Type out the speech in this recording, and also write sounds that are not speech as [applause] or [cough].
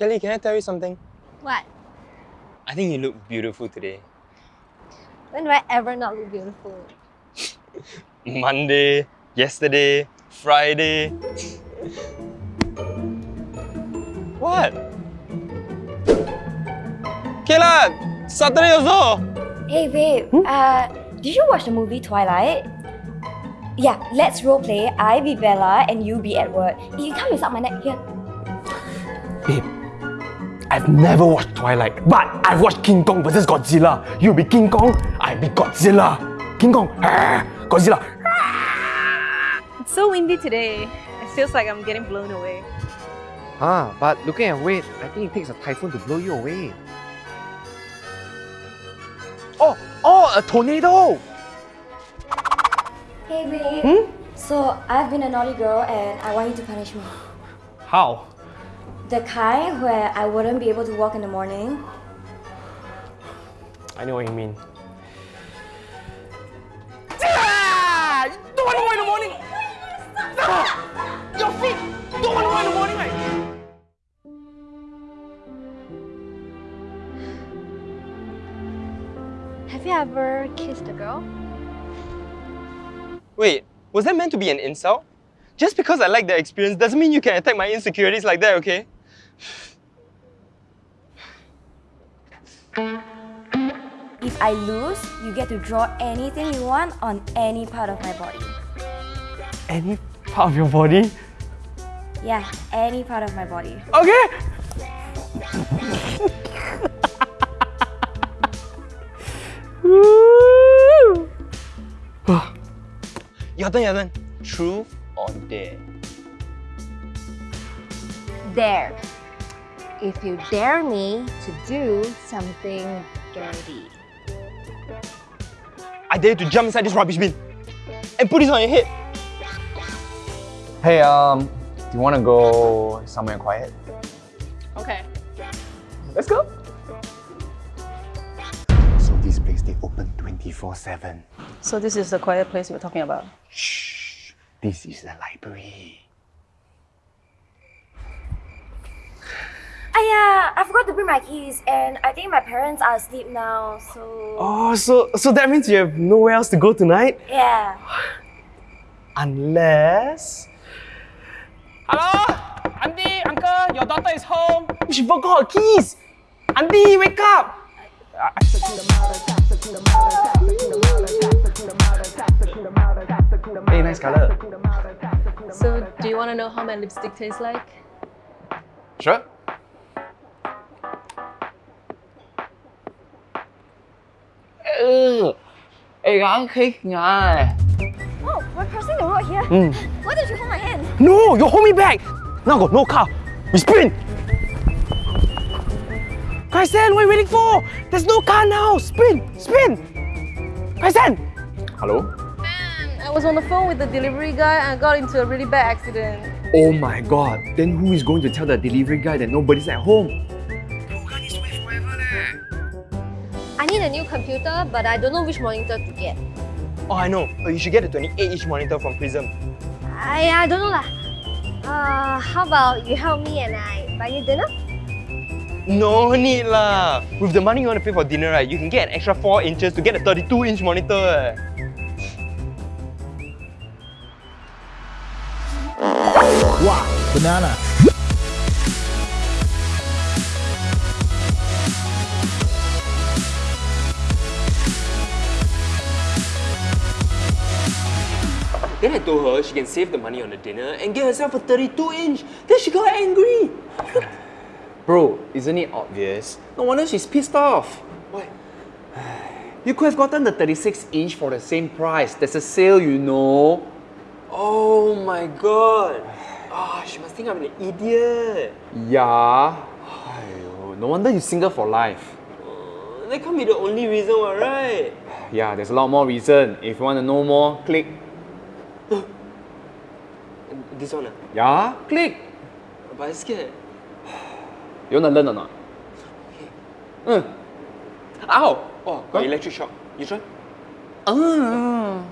Kelly, can I tell you something? What? I think you look beautiful today. When do I ever not look beautiful? [laughs] Monday, yesterday, Friday. what? Kayla, Saturday also. Hey babe, uh, did you watch the movie Twilight? Yeah, let's roleplay. I be Bella and you be Edward. You can't mess up my neck here. [laughs] Babe, I've never watched Twilight, but I've watched King Kong vs Godzilla. You be King Kong, I be Godzilla. King Kong, ah, [laughs] Godzilla. It's so windy today. It feels like I'm getting blown away. Ah, but looking at weight, I think it takes a typhoon to blow you away. Oh, oh, a tornado! Hey babe. Hmm? So I've been a naughty girl and I want you to punish me. How? The kind where I wouldn't be able to walk in the morning. I know what you mean. Ah! You don't want to walk in the morning! Ah! Your feet! Don't want to walk in the morning, right? Have you ever kissed a girl? Wait, was that meant to be an insult? Just because I like that experience doesn't mean you can attack my insecurities like that, okay? If I lose, you get to draw anything you want on any part of my body. Any part of your body? Yeah, any part of my body. Okay! Woo! Your turn, your turn. Truth or dare? Dare. If you dare me to do something dirty. I dare you to jump inside this rubbish bin and put this on your head. Hey, um, do you want to go somewhere quiet? Okay. Let's go. So this place they open 24-7. So this is the quiet place we're talking about. Shh. This is the library. I forgot to bring my keys and I think my parents are asleep now, so... Oh, so so that means you have nowhere else to go tonight? Yeah. Unless... Hello? Auntie, uncle, your daughter is home. She forgot her keys. Auntie, wake up. Hey, nice color. So do you want to know how my lipstick tastes like? Sure. Ê gắng khích nha Oh, we're crossing the road here. Mm. Why don't you hold my hand? No, you hold me back. Now no car. We sprint. Kaisen, what are you waiting for? There's no car now. Sprint, sprint. Kaisen. Hello? Man, I was on the phone with the delivery guy and I got into a really bad accident. Oh my god. Then who is going to tell the delivery guy that nobody's at home? Need a new computer, but I don't know which monitor to get. Oh, I know. Oh, you should get a 28-inch monitor from Prism. I, I don't know lah. Uh, how about you help me and I buy you dinner? No need lah. With the money you want to pay for dinner, right, you can get an extra 4 inches to get a 32-inch monitor. eh. Wow, banana. Then I told her she can save the money on the dinner and get herself a 32-inch. Then she got angry. [laughs] Bro, isn't it obvious? No wonder she's pissed off. Why? [sighs] You could have gotten the 36 inch for the same price. There's a sale, you know. Oh my god. Ah, she must think I'm an idiot. Yeah. No wonder you're single for life. Uh, that can't be the only reason, what, right? [sighs] Yeah, there's a lot more reason. If you want to know more, click. This one, ah? Yeah, click. but I'm scared. You want to learn or not? Mm. Ow! Oh, got electric shock. You try? Ah.